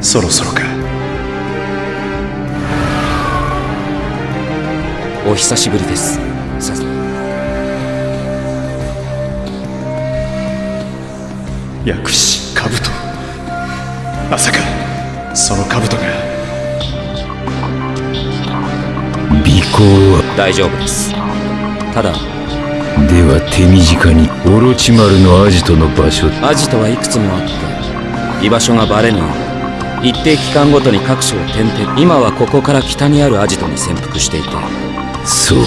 そろそろか。お久しぶりです。さ薬師兜。まさかその兜が。尾行は？大丈夫です。ただでは手短に。オロチマルのアジトの場所。アジトはいくつもあって居場所がバレぬよう一定期間ごとに各所を転々。今はここから北にあるアジトに潜伏していて。そう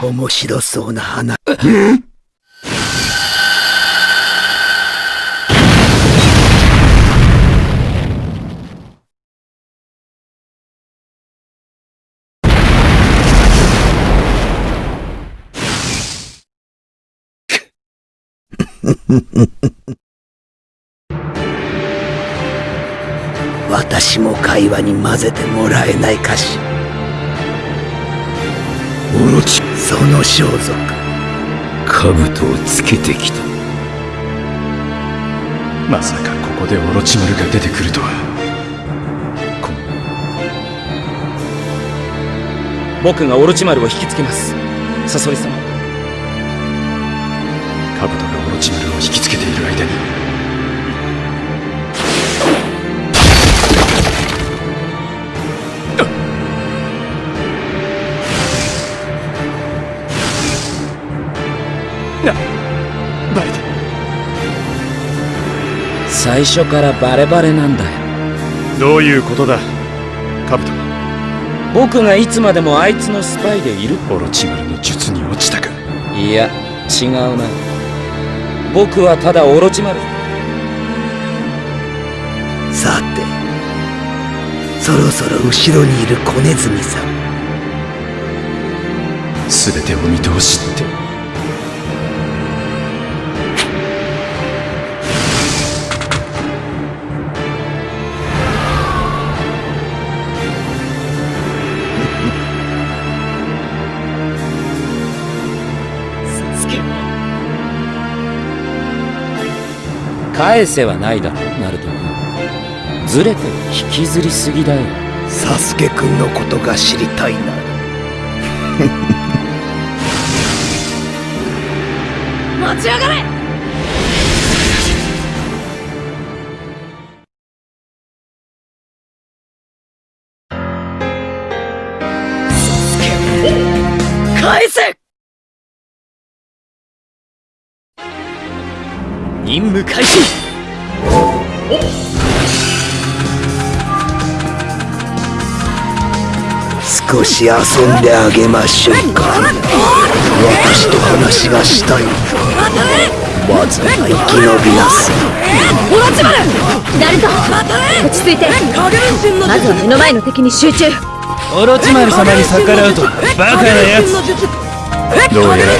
か。面白そうな話。私も会話に混ぜてもらえないかし。オロチその装束。兜をつけてきた。まさかここでオロチマルが出てくるとは。こ僕がオロチマルを引きつけます。サソリ様。兜が最初からバレバレなんだよ。どういうことだ兜僕がいつまでもあいつのスパイでいる。オロチマルの術に落ちたか。いや違うな。僕はただオロチマル。さてそろそろ後ろにいる小ネズミさん。全てを見通しって返せはないだろナルト君ずれて引きずりすぎだよ。サスケくんのことが知りたいな。待ち上がれ開始。少し遊んであげましょうか。私と話がしたい。まずは生き延びなさい。オロチマルナルト落ち着いて。まずは目の前の敵に集中。オロチマル様に逆らうとバカなやつどうやら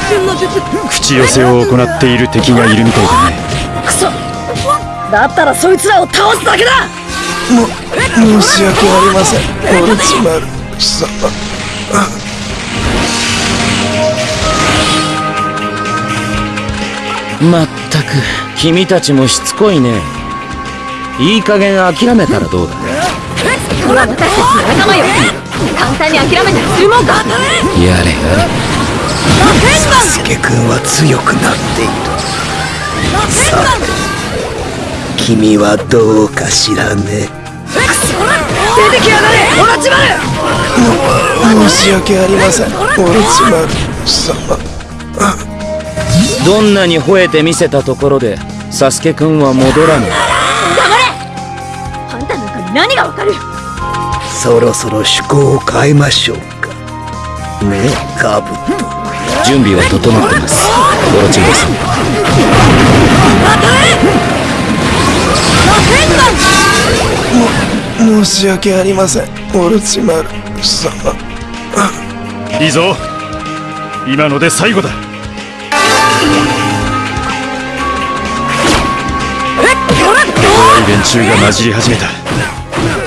口寄せを行っている敵がいるみたいだねクソ。だったらそいつらを倒すだけだ。申し訳ありません。オロチマル様。まったく君たちもしつこいね。いい加減諦めたらどうだ？これは私たちの仲間よ。簡単に諦めたりするもんかやれ。やれサスケくんは強くなっている君はどうかしらね出てきやがれオロチマル申し訳ありません。オロチマル様どんなに吠えてみせたところでサスケくんは戻らぬ。あんたなんかに何がわかる。そろそろ趣向を変えましょうか。ねえカブト準備は整ってます。オロチマルさん申し訳ありませんオルチマル様いいぞ今ので最後だ怖い連中が混じり始めた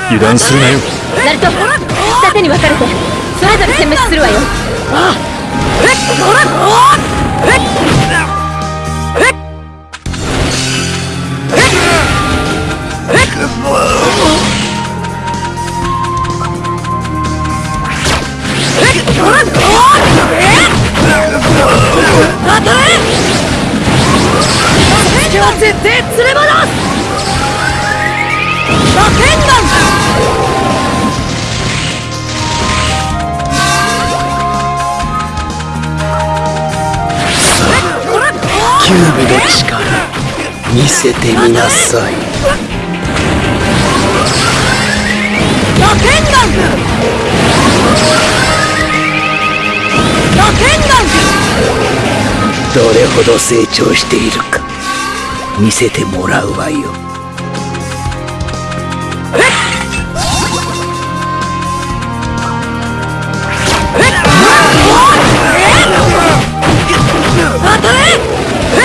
油断するなよナルト二手に分かれてそれぞれ殲滅するわよ今日絶対連れ戻すラケンガンキュービの力見せてみなさい。どれほど成長しているか。見せてもらうわよ。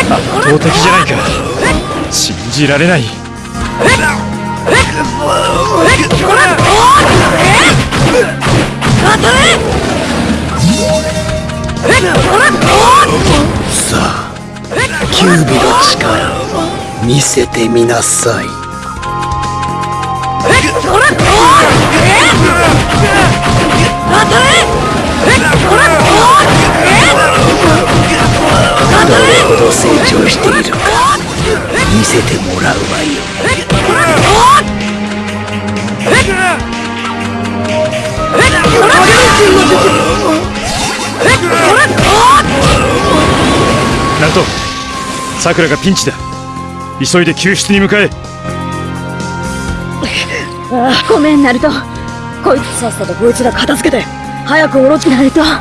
圧倒的じゃないか。信じられないさあキュービの力見せてみなさい。さくらがピンチだ。急いで救出に向かえ。ごめんナルト。こいつさっさとこいつら片付けて早く下ろしないと。ラケン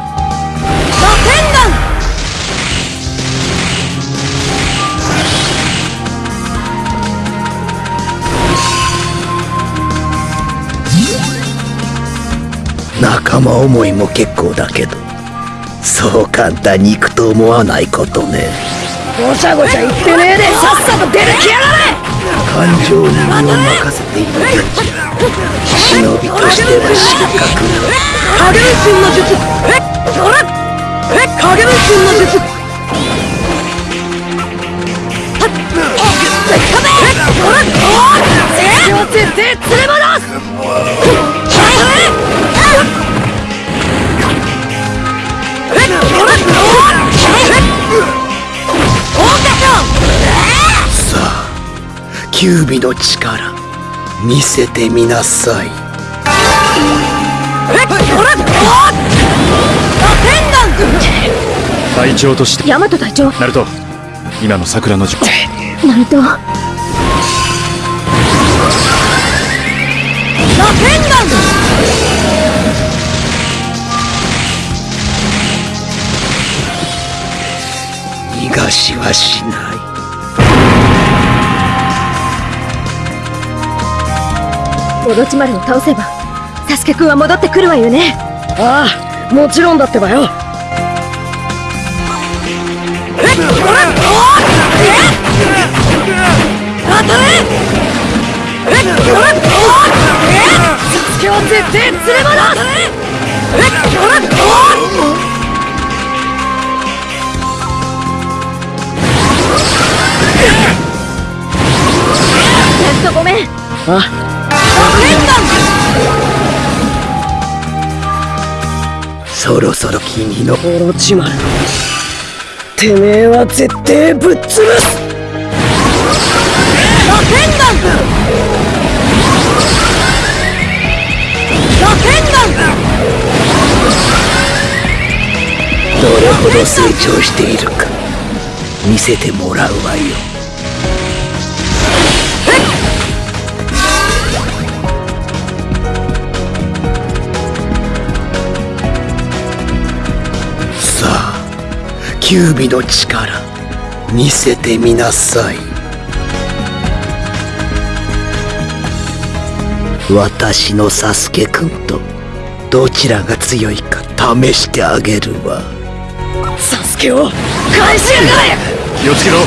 ガン!仲間思いも結構だけどそう簡単にいくと思わないことねごちゃごちゃ言ってねえでさっさと出てきやがれ感情に身を任せている。現地忍びとしては失格影分身の術えそれえ影分身の術はっキュービの力見せてみなさい。隊長として。ヤマト隊長。ナルト今のさくらの術ナルト。ラテンガン逃がしはしオロチマルを倒せばサスケくんは戻ってくるわよね。ああもちろんだってばよそろそろ君のオロチマルてめえは絶対ぶっ潰す。ラケンガンラケンガンどれほど成長しているか。見せてもらうわよ。キュービの力見せてみなさい。私のサスケくんとどちらが強いか試してあげるわ。サスケを返しやがれ！気をつけろ。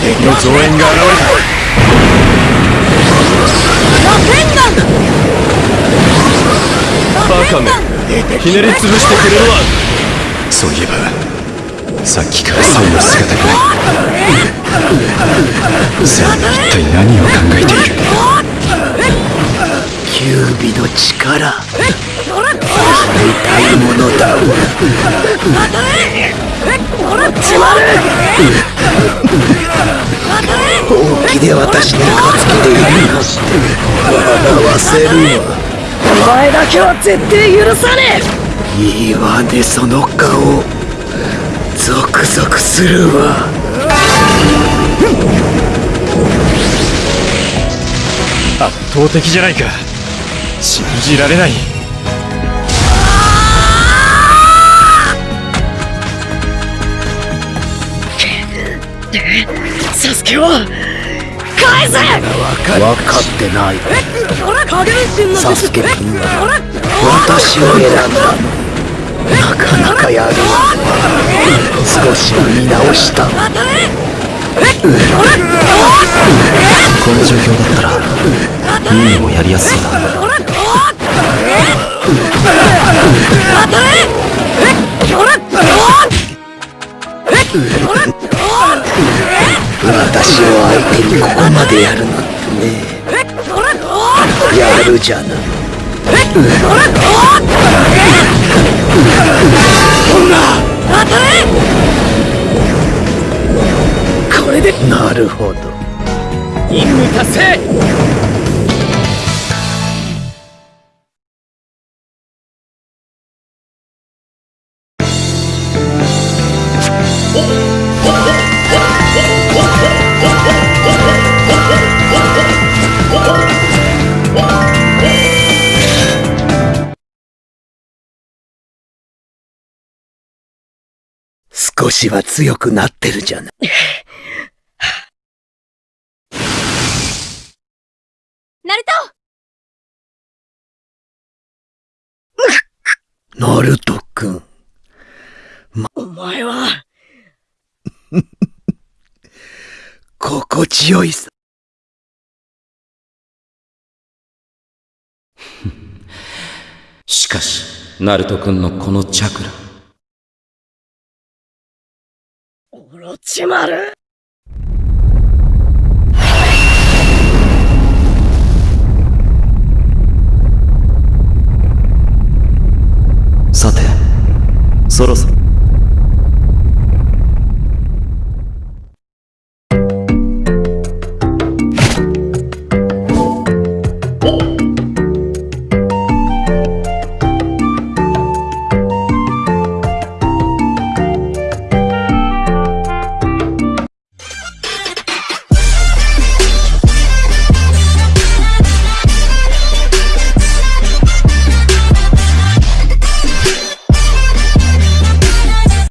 敵の増援が現ラケンガン！れたバカめひねり潰してくれるわ。そういえばさっきからサイの姿が。さあ一体何を考えている？九尾の力。見たいものだ。本気で私に勝つ気でいるなんて。笑わせるわお前だけは絶対許さねいいわねその顔ゾクゾクするわ。圧倒的じゃないか。信じられない。えサスケを返せ！分かってない。サスケ君は私を選んだなかなかやるわ。少しは見直した。この状況だったらミーもやりやすそう。だ私を相手にここまでやるなん。てねやるじゃないこれで。なるほど。任務達成少しは強くなってるじゃない。ナルト！ナルト君お前は！心地よいさ。しかしナルト君のこのチャクラオロチマルさてそろそろ。